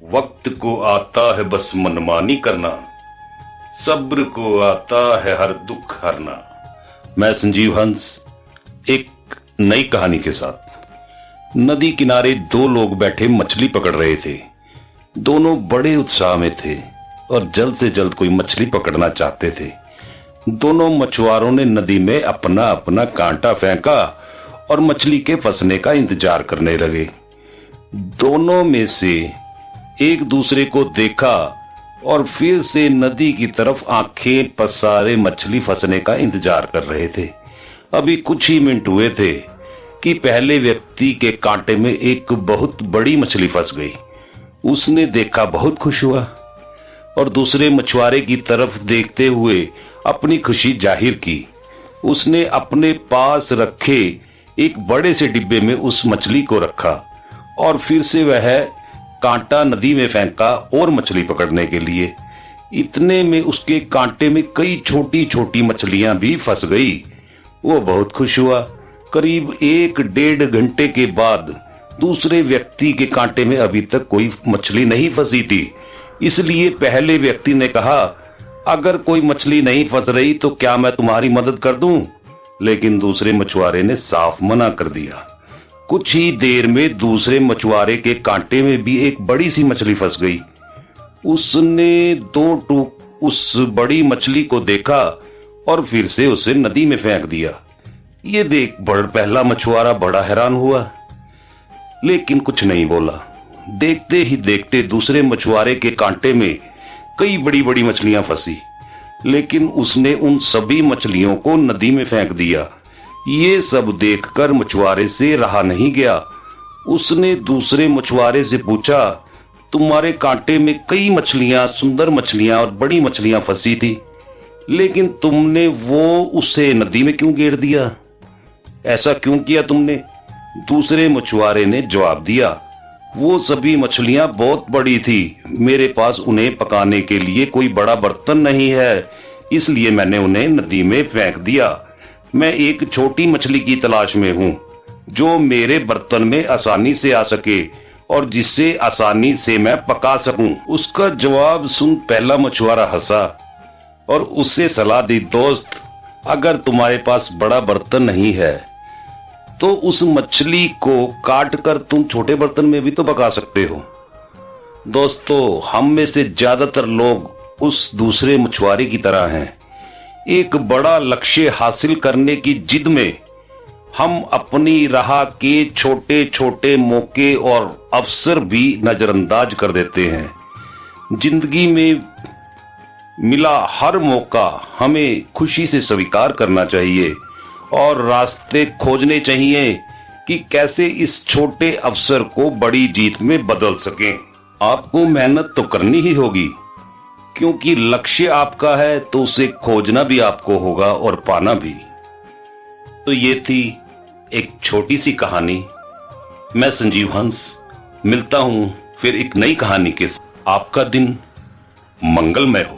को आता है बस मनमानी करना, सब्र को आता है हर दुख हरना। मैं संजीव हंस, एक नई कहानी के साथ। नदी किनारे दो लोग बैठे मछली पकड़ रहे थे। दोनों बड़े उत्साह में थे और जल्द से जल्द कोई मछली पकड़ना चाहते थे। दोनों मछुआरों ने नदी में अपना अपना कांटा फेंका और मछली के फंसने का इंतज़ार करने लगे। दोनों में से एक दूसरे को देखा और फिर से नदी की तरफ़ आँखें पसारे मछली फंसने का इंतज़ार कर रहे थे। अभी कुछ ही मिनट हुए थे कि पहले व्यक्ति के कांटे में एक बहुत बड़ी मछली फंस गई। उसने देखा बहुत खुश हुआ और दूसरे मछुआरे की तरफ़ देखते हुए अपनी खुशी ज़ाहिर की। उसने अपने पास रखे एक बड़े से डिब्बे में उस मछली को रखा और फिर से वह कांटा नदी में फेंका और मछली पकड़ने के लिए। इतने में उसके कांटे में कई छोटी छोटी मछलियाँ भी फंस गई। वो बहुत खुश हुआ। करीब एक डेढ़ घंटे के बाद दूसरे व्यक्ति के कांटे में अभी तक कोई मछली नहीं फंसी थी। इसलिए पहले व्यक्ति ने कहा, अगर कोई मछली नहीं फंस रही तो क्या मैं तुम्हारी मदद कर दूँ? लेकिन दूसरे मछुआरे ने साफ़ मना कर दिया। कुछ ही देर में दूसरे मछुआरे के कांटे में भी एक बड़ी सी मछली फंस गई। उसने दो टूक उस बड़ी मछली को देखा और फिर से उसे नदी में फेंक दिया। ये देख बड़ पहला मछुआरा बड़ा हैरान हुआ, लेकिन कुछ नहीं बोला। देखते ही देखते दूसरे मछुआरे के कांटे में कई बड़ी बड़ी मछलियाँ फंसी, लेकिन उसने उन सभी मछलियों को नदी में फेंक दिया। ये सब देखकर मछुआरे से रहा नहीं गया। उसने दूसरे मछुआरे से पूछा, तुम्हारे कांटे में कई मछलियाँ, सुंदर मछलियाँ और बड़ी मछलियाँ फंसी थी, लेकिन तुमने वो उसे नदी में क्यों गिर दिया? ऐसा क्यों किया तुमने? दूसरे मछुआरे ने जवाब दिया, वो सभी मछलियाँ बहुत बड़ी थी, मेरे पास उन्हें पकाने के लिए कोई बड़ा बर्तन नहीं है, इसलिए मैंने उन्हें नदी में फेंक दिया। मैं एक छोटी मछली की तलाश में हूँ, जो मेरे बर्तन में आसानी से आ सके और जिससे आसानी से मैं पका सकूँ। उसका जवाब सुन पहला मछुआरा हंसा और उससे सलाह दी, दोस्त, अगर तुम्हारे पास बड़ा बर्तन नहीं है तो उस मछली को काट कर तुम छोटे बर्तन में भी तो पका सकते हो दोस्तों, हम में से ज़्यादातर लोग उस दूसरे मछुआरे की तरह हैं एक बड़ा लक्ष्य हासिल करने की जिद में हम अपनी राह के छोटे छोटे मौके और अवसर भी नजरअंदाज कर देते हैं। ज़िंदगी में मिला हर मौका हमें खुशी से स्वीकार करना चाहिए और रास्ते खोजने चाहिए कि कैसे इस छोटे अवसर को बड़ी जीत में बदल सकें। आपको मेहनत तो करनी ही होगी। क्योंकि लक्ष्य आपका है तो उसे खोजना भी आपको होगा और पाना भी। तो ये थी एक छोटी सी कहानी। मैं संजीव हंस, मिलता हूँ फिर एक नई कहानी के साथ। आपका दिन मंगलमय हो।